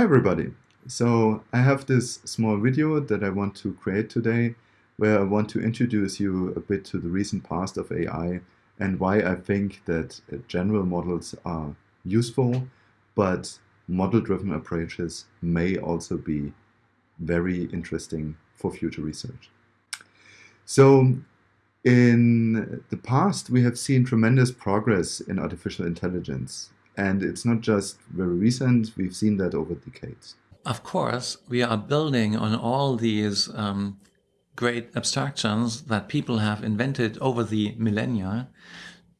Hi everybody. So I have this small video that I want to create today where I want to introduce you a bit to the recent past of AI and why I think that uh, general models are useful, but model-driven approaches may also be very interesting for future research. So in the past, we have seen tremendous progress in artificial intelligence. And it's not just very recent, we've seen that over decades. Of course, we are building on all these um, great abstractions that people have invented over the millennia,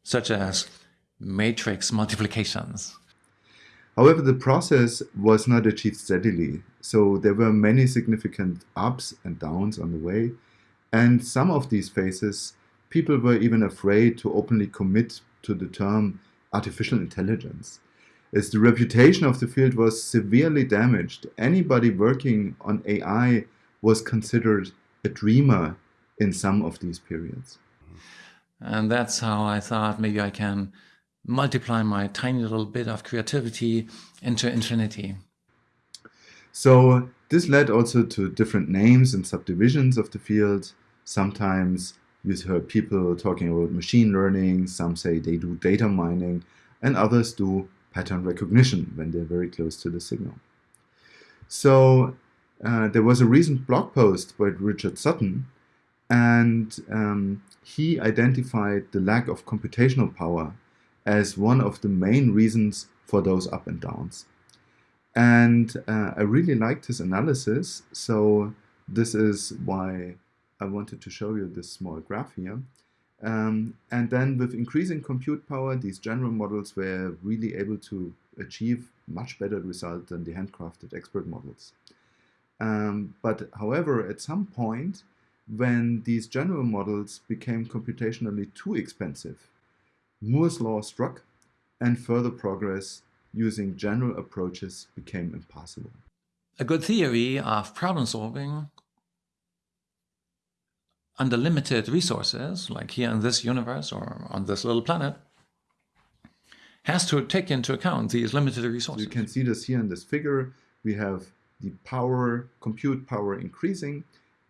such as matrix multiplications. However, the process was not achieved steadily, so there were many significant ups and downs on the way, and some of these phases, people were even afraid to openly commit to the term artificial intelligence. As the reputation of the field was severely damaged, anybody working on AI was considered a dreamer in some of these periods. And that's how I thought maybe I can multiply my tiny little bit of creativity into infinity. So this led also to different names and subdivisions of the field. Sometimes you heard people talking about machine learning, some say they do data mining, and others do pattern recognition when they're very close to the signal. So uh, there was a recent blog post by Richard Sutton, and um, he identified the lack of computational power as one of the main reasons for those up and downs. And uh, I really liked his analysis, so this is why I wanted to show you this small graph here. Um, and then with increasing compute power, these general models were really able to achieve much better result than the handcrafted expert models. Um, but however, at some point, when these general models became computationally too expensive, Moore's law struck and further progress using general approaches became impossible. A good theory of problem solving under limited resources, like here in this universe or on this little planet, has to take into account these limited resources. You can see this here in this figure. We have the power, compute power increasing,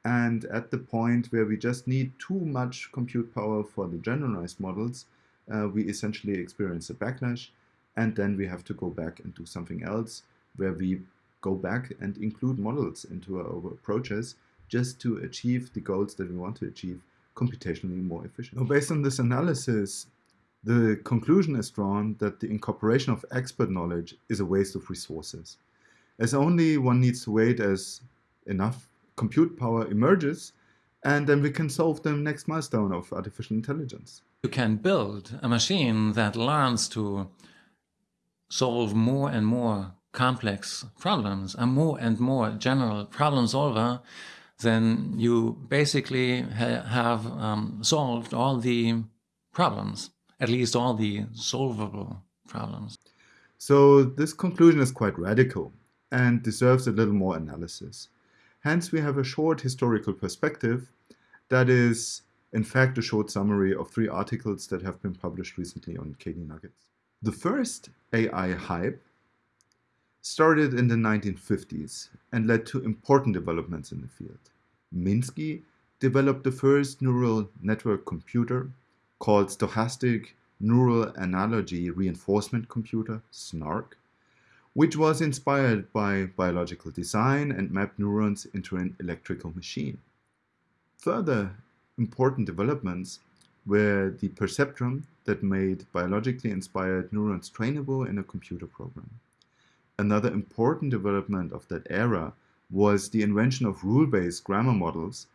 and at the point where we just need too much compute power for the generalized models, uh, we essentially experience a backlash, and then we have to go back and do something else where we go back and include models into our approaches just to achieve the goals that we want to achieve computationally more efficiently. based on this analysis, the conclusion is drawn that the incorporation of expert knowledge is a waste of resources, as only one needs to wait as enough compute power emerges, and then we can solve the next milestone of artificial intelligence. You can build a machine that learns to solve more and more complex problems, a more and more general problem solver then you basically ha have um, solved all the problems, at least all the solvable problems. So this conclusion is quite radical and deserves a little more analysis. Hence, we have a short historical perspective that is, in fact, a short summary of three articles that have been published recently on KD Nuggets. The first AI hype started in the 1950s and led to important developments in the field. Minsky developed the first neural network computer called Stochastic Neural Analogy Reinforcement Computer, SNARC, which was inspired by biological design and mapped neurons into an electrical machine. Further important developments were the perceptron that made biologically inspired neurons trainable in a computer program. Another important development of that era was the invention of rule-based grammar models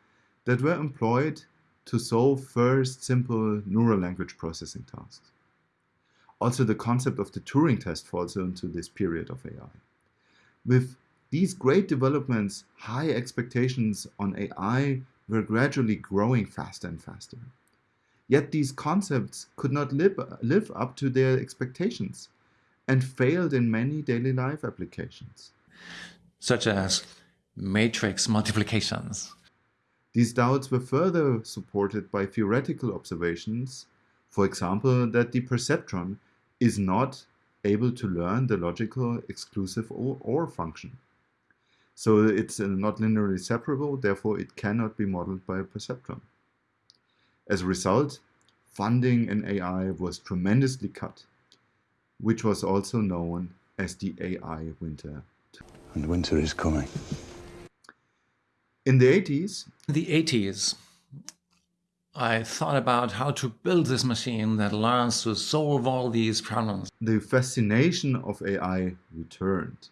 that were employed to solve first simple neural language processing tasks. Also, the concept of the Turing test falls into this period of AI. With these great developments, high expectations on AI were gradually growing faster and faster. Yet these concepts could not live, live up to their expectations and failed in many daily life applications. Such as matrix multiplications. These doubts were further supported by theoretical observations, for example, that the perceptron is not able to learn the logical exclusive OR, OR function. So it's uh, not linearly separable, therefore it cannot be modeled by a perceptron. As a result, funding in AI was tremendously cut, which was also known as the AI winter. And winter is coming. In the 80s, the 80s, I thought about how to build this machine that learns to solve all these problems. the fascination of AI returned.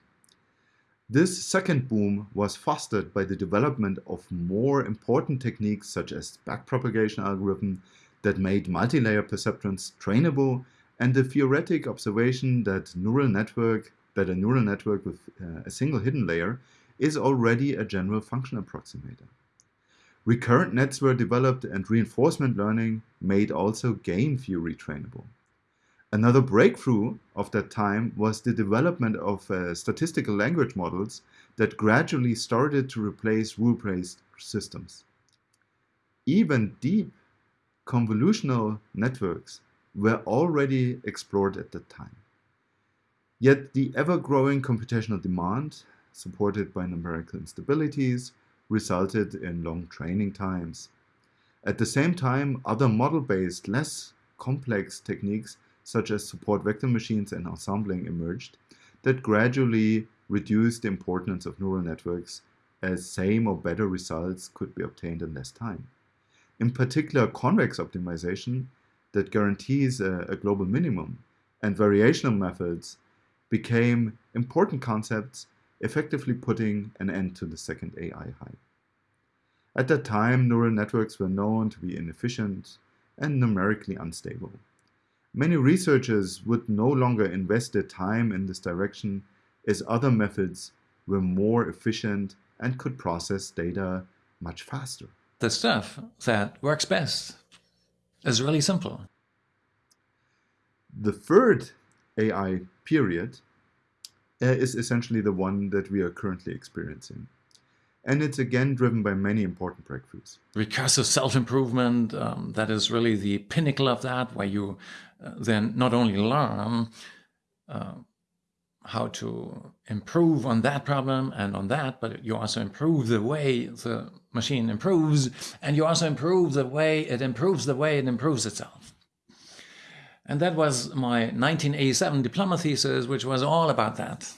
This second boom was fostered by the development of more important techniques such as backpropagation algorithm that made multi-layer perceptrons trainable and the theoretic observation that neural network that a neural network with uh, a single hidden layer is already a general function approximator. Recurrent nets were developed and reinforcement learning made also game theory trainable. Another breakthrough of that time was the development of uh, statistical language models that gradually started to replace rule-based systems. Even deep convolutional networks were already explored at that time. Yet the ever-growing computational demand, supported by numerical instabilities, resulted in long training times. At the same time, other model-based, less complex techniques such as support vector machines and ensembling emerged that gradually reduced the importance of neural networks as same or better results could be obtained in less time. In particular, convex optimization that guarantees a, a global minimum and variational methods became important concepts effectively putting an end to the second AI hype. At that time, neural networks were known to be inefficient and numerically unstable. Many researchers would no longer invest their time in this direction as other methods were more efficient and could process data much faster. The stuff that works best is really simple. The third AI period uh, is essentially the one that we are currently experiencing. And it's again driven by many important breakthroughs. Recursive self-improvement, um, that is really the pinnacle of that, where you uh, then not only learn uh, how to improve on that problem and on that, but you also improve the way the machine improves, and you also improve the way it improves the way it improves itself. And that was my 1987 diploma thesis, which was all about that.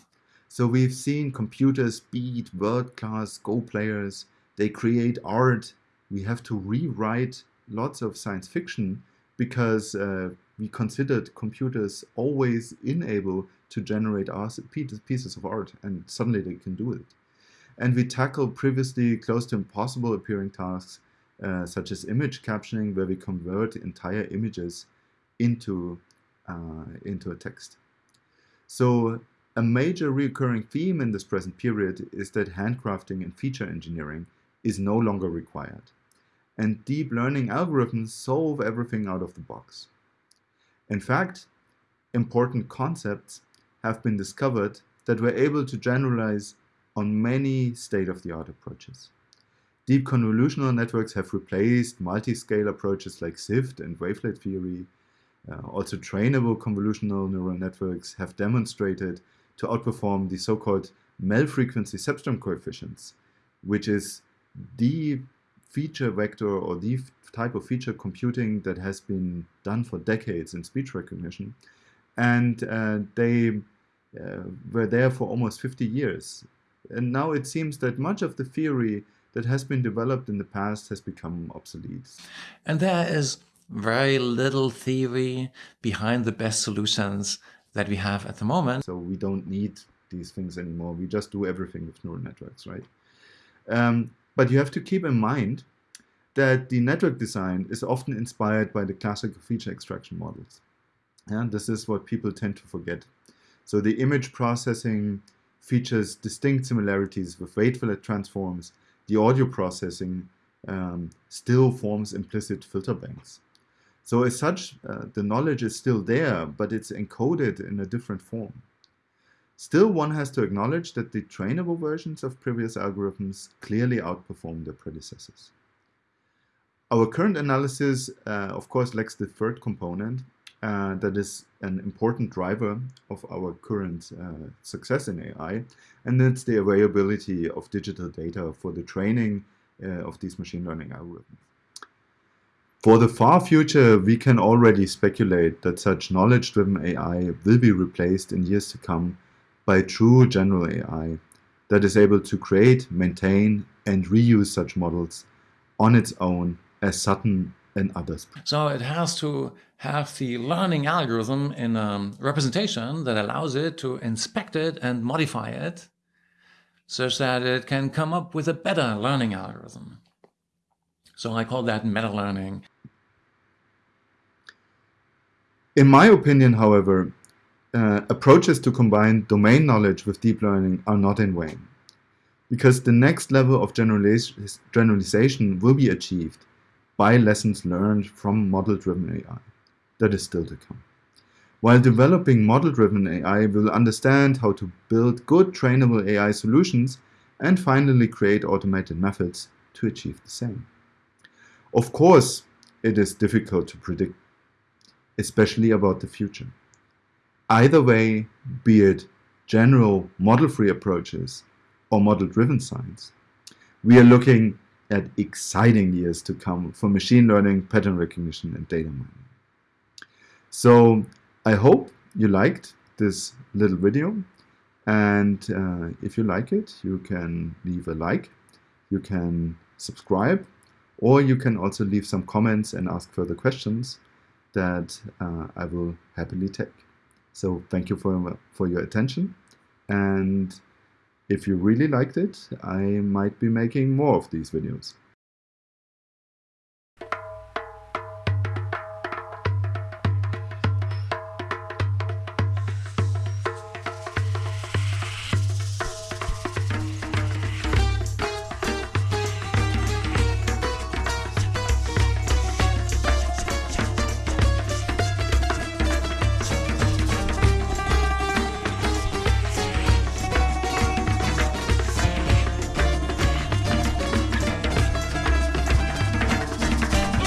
So we've seen computers beat world-class Go players. They create art. We have to rewrite lots of science fiction because uh, we considered computers always unable to generate pieces of art, and suddenly they can do it. And we tackle previously close to impossible appearing tasks, uh, such as image captioning, where we convert entire images into, uh, into a text. So a major recurring theme in this present period is that handcrafting and feature engineering is no longer required. And deep learning algorithms solve everything out of the box. In fact, important concepts have been discovered that were able to generalize on many state-of-the-art approaches. Deep convolutional networks have replaced multi-scale approaches like SIFT and wavelet theory. Uh, also trainable convolutional neural networks have demonstrated to outperform the so-called Mel-frequency cepstral coefficients, which is the feature vector or the type of feature computing that has been done for decades in speech recognition. And uh, they were there for almost 50 years. And now it seems that much of the theory that has been developed in the past has become obsolete. And there is very little theory behind the best solutions that we have at the moment. So we don't need these things anymore. We just do everything with neural networks, right? Um, but you have to keep in mind that the network design is often inspired by the classical feature extraction models. And this is what people tend to forget. So the image processing features distinct similarities with wavelet transforms. The audio processing um, still forms implicit filter banks. So as such, uh, the knowledge is still there, but it's encoded in a different form. Still, one has to acknowledge that the trainable versions of previous algorithms clearly outperform their predecessors. Our current analysis, uh, of course, lacks the third component, uh, that is an important driver of our current uh, success in AI, and it's the availability of digital data for the training uh, of these machine learning algorithms. For the far future, we can already speculate that such knowledge-driven AI will be replaced in years to come by true general AI that is able to create, maintain, and reuse such models on its own as Sutton and others. So it has to have the learning algorithm in a representation that allows it to inspect it and modify it such that it can come up with a better learning algorithm. So I call that meta-learning. In my opinion, however, uh, approaches to combine domain knowledge with deep learning are not in vain, because the next level of generalis generalization will be achieved by lessons learned from model-driven AI. That is still to come. While developing model-driven AI we will understand how to build good trainable AI solutions and finally create automated methods to achieve the same. Of course, it is difficult to predict, especially about the future. Either way, be it general model-free approaches or model-driven science, we are looking at exciting years to come for machine learning, pattern recognition, and data mining. So I hope you liked this little video. And uh, if you like it, you can leave a like, you can subscribe, or you can also leave some comments and ask further questions that uh, I will happily take. So thank you for, for your attention. And if you really liked it, I might be making more of these videos.